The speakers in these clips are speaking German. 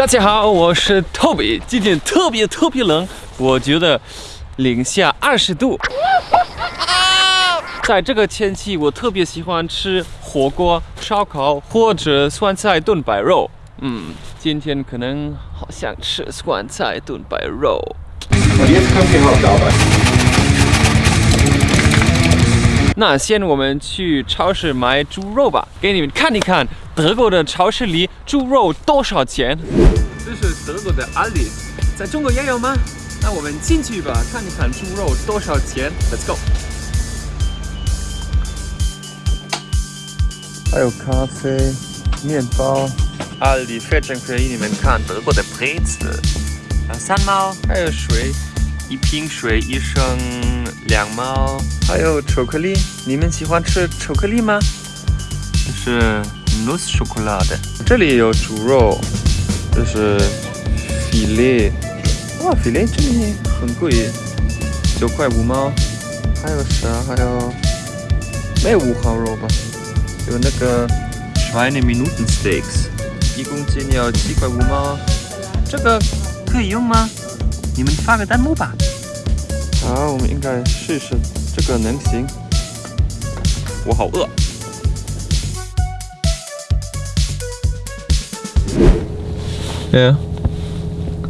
大家好，我是 Toby，今天特别特别冷，我觉得零下二十度。在这个天气，我特别喜欢吃火锅、烧烤或者酸菜炖白肉。嗯，今天可能好想吃酸菜炖白肉。那先我们去超市买猪肉吧，给你们看一看德国的超市里猪肉多少钱。这是德国的阿里，在中国也有吗？那我们进去吧，看一看猪肉多少钱。Let's go。还有咖啡、面包。阿里非常便宜，你们看德国的 Brezel，三毛，还有水，一瓶水一升两毛，还有巧克力。你们喜欢吃巧克力吗？这是 nuss chocolate。这里有猪肉，这是 filet。哇，filet 这里很贵，九块五毛。还有啥？还有没有五花肉吧？有那个 Schweine Minuten Steaks，一公斤要七块五毛。这个可以用吗？你们发个弹幕吧。好，我们应该试试这个能行。我好饿。Ja.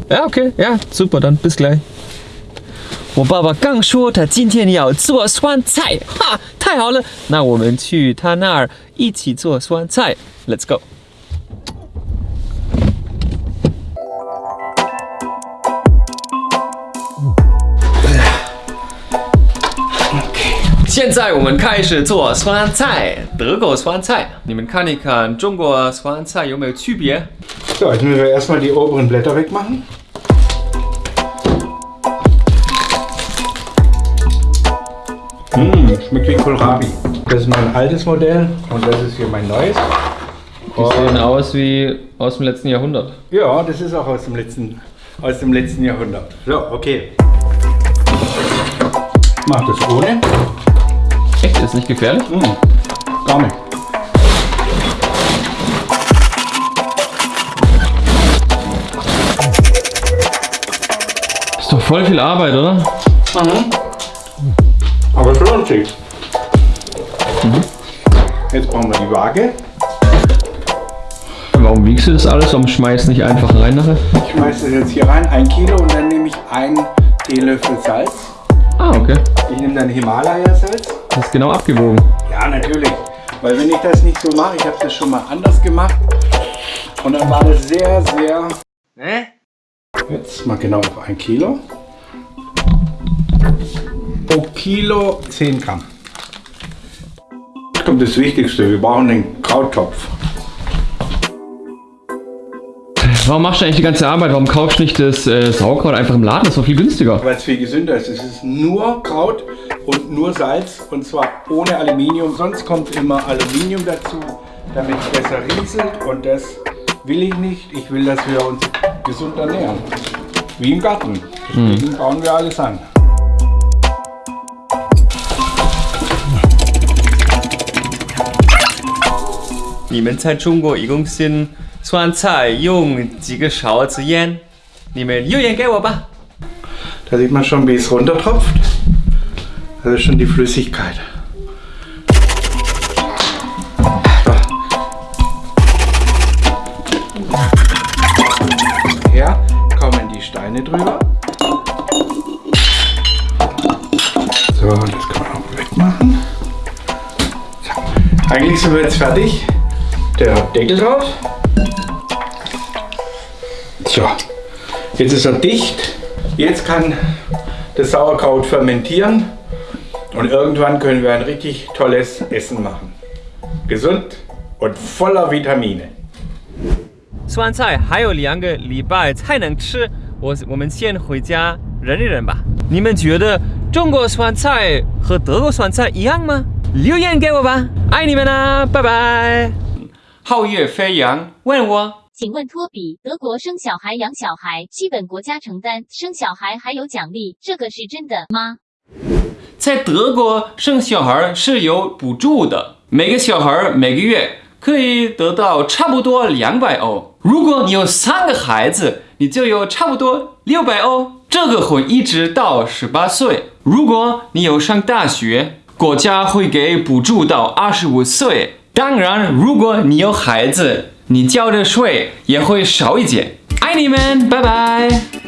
Ja, okay. Ja, super, dann bis gleich. 我爸爸刚说他今天要做酸菜，哈，太好了！那我们去他那儿一起做酸菜，Let's go。现在我们开始做酸菜，德国酸菜。你们看一看中国酸菜有没有区别？ So, jetzt müssen wir erstmal die oberen Blätter wegmachen. Mmh, schmeckt wie Kohlrabi. Das ist mein altes Modell und das ist hier mein neues. Die sehen aus wie aus dem letzten Jahrhundert. Ja, das ist auch aus dem letzten, aus dem letzten Jahrhundert. So, okay. Ich mach das ohne. Echt? Ist nicht gefährlich? Mmh, gar nicht. Ist doch voll viel Arbeit, oder? Aber es lohnt sich. Jetzt brauchen wir die Waage. Warum wiegst du das alles? Warum schmeißt nicht einfach rein nachher? Ich schmeiße das jetzt hier rein, ein Kilo und dann nehme ich einen Teelöffel Salz. Ah, okay. Ich nehme dann Himalaya-Salz. Das ist genau abgewogen. Ja, natürlich. Weil wenn ich das nicht so mache, ich habe das schon mal anders gemacht. Und dann war das sehr, sehr... Ne? Jetzt mal genau auf ein Kilo. Pro Kilo 10 Gramm. Jetzt kommt das Wichtigste. Wir brauchen den Krauttopf. Warum machst du eigentlich die ganze Arbeit? Warum kaufst du nicht das äh, Sauerkraut einfach im Laden? Das ist doch viel günstiger. Weil es viel gesünder ist. Es ist nur Kraut und nur Salz. Und zwar ohne Aluminium. Sonst kommt immer Aluminium dazu, damit es besser rieselt. Und das will ich nicht. Ich will, dass wir uns gesund ernähren. Wie im Garten. Deswegen bauen wir alles an. 你们在中国一共性 酸菜用几个勺子盐？你们留言给我吧。 Da sieht man schon, wie es runtertropft. Das ist schon die Flüssigkeit. Her kommen die Steine drüber. So, das kann man auch wegmachen. So. Eigentlich sind wir jetzt fertig. Der Deckel drauf. So, jetzt ist er dicht. Jetzt kann das Sauerkraut fermentieren und irgendwann können wir ein richtig tolles Essen machen. Gesund und voller Vitamine. 酸菜还有两个礼拜才能吃，我我们先回家忍一忍吧。你们觉得中国酸菜和德国酸菜一样吗？留言给我吧，爱你们啊，拜拜。皓月飞扬问我， 请问托比，德国生小孩养小孩，基本国家承担，生小孩还有奖励，这个是真的吗？在德国生小孩是有补助的，每个小孩每个月可以得到差不多两百欧。如果你有三个孩子，你就有差不多六百欧。这个会一直到十八岁。如果你有上大学，国家会给补助到二十五岁。当然，如果你有孩子，你交的税也会少一点。爱你们，拜拜。